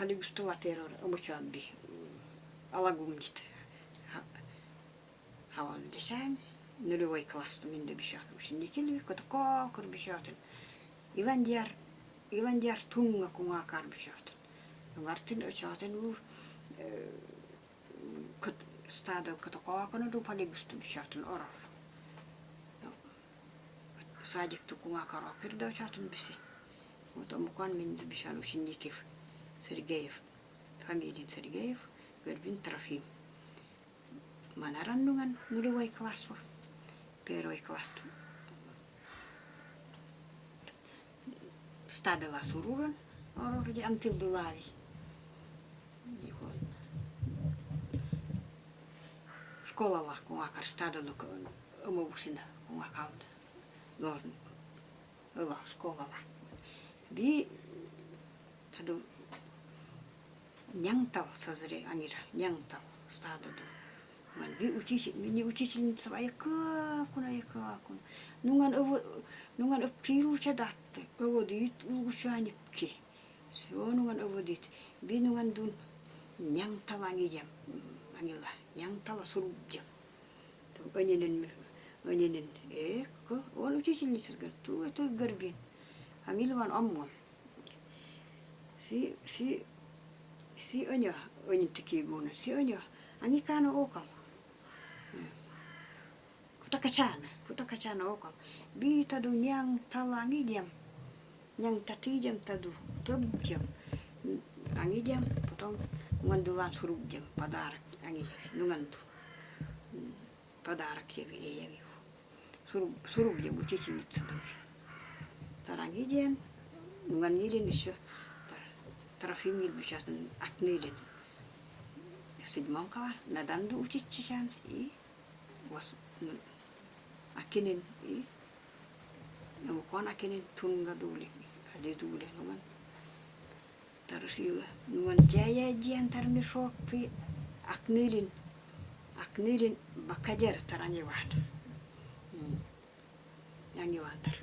Pane Gustula Perona, Amuçambi, ıı, Alagumcit. Havalı desem, nülüvay klastım indi bir şey atmış. Şimdiki lüvi kutu kokur bir şey atın. İlan diğer, ilan diğer tunga kuma akar bir şey atın. Martin öçatın bu ıı, kut stadı kutu kokunu du Pane gusto bir şey atın orar. Sadık tukuma karakır da öçatın bizi. O şey. da mukan mindi bir şey Сергеев, фамилия Сергеев, Горбин Трофим. Манараннуган нулевой класс, первый класс. Стадела суруран, орорди антилдулави. Школала, kun akar stadelu, õmõusin, kun akaud. Lorn, õla, školala. Vi, tadu, nyangtau sozere anira nyangtau stadodo man bi uchichi mi ni uchichi ni tsvai ka kuna ya ka kuna nungan ovo nungan ovo piru cha datte ovo dit ugu shu ani ki so nungan ovo dit bi nungan dun nyangtau ani jam anila nyangtau suru jam to anyenen anyenen e ko ovo uchichi ni tsvai tu eto hamil amilvan ammo si si si tiki guna si kuta kacana kuta kacana okal bi tadu nyang jam nyang tatidjam таду, töbdjam, angidjam, потом suruk jam подарок, angi, nungandu. suruk я явил. Суруб, сурубдjam, tarangi jam nungan нугангиден еще tarafim yelbişatın atnilin. Sidmon kalas nadan da uçitçişan i was akinin i namukon akinin tunga dule ade dule numan tarasila numan jaya jian tarmi sok pi aknilin aknilin bakajer taranye wahda. Hmm. Yang yuantar.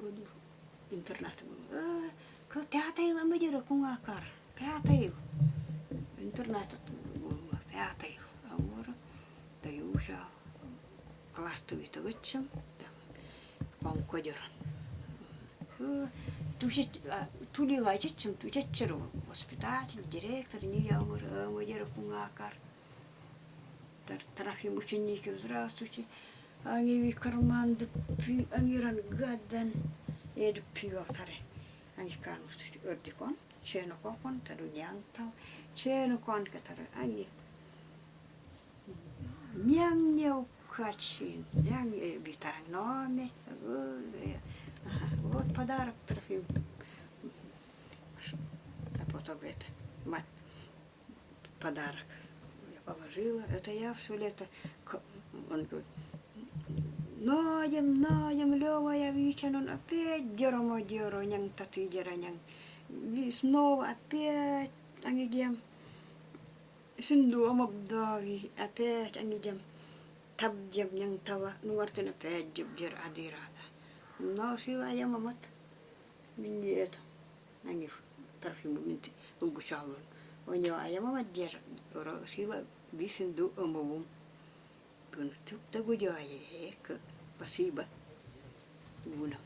году интернат был. Ә, пятый лам бедер куңакар. Пятый. Интернат был. Пятый. Амур. Да и уже классты витовычем. Вам кодер. Тули лачечем, тучечер. Воспитатель, директор, не я амур. Амур куңакар. Трафим ученики, Здравствуйте. Angivi karmaan dubbii angiran gaddan ee dubbii yootare angi kaanutu ordi kon cheenu kon kon ta dunyaan taw cheenu kon ka tara angi nyang nyau kachin nyang ee bitarang noomi вот подарок Трофим. А потом это, мать, подарок я положила. Это я все лето, он говорит, Ноем, ноем, левая Витя, он опять дерьмо деру, нян таты дернян. И снова опять они дем. Синдуом обдави, опять они дем. Таб дем нян тава, ну вартен опять дем дер адирада. Но сила я мамат. Нет, они тарфиму минты, улгучалун. У него а я мамат дер, сила бисинду омовум. Bunu çok da güzel. pasiba. Una.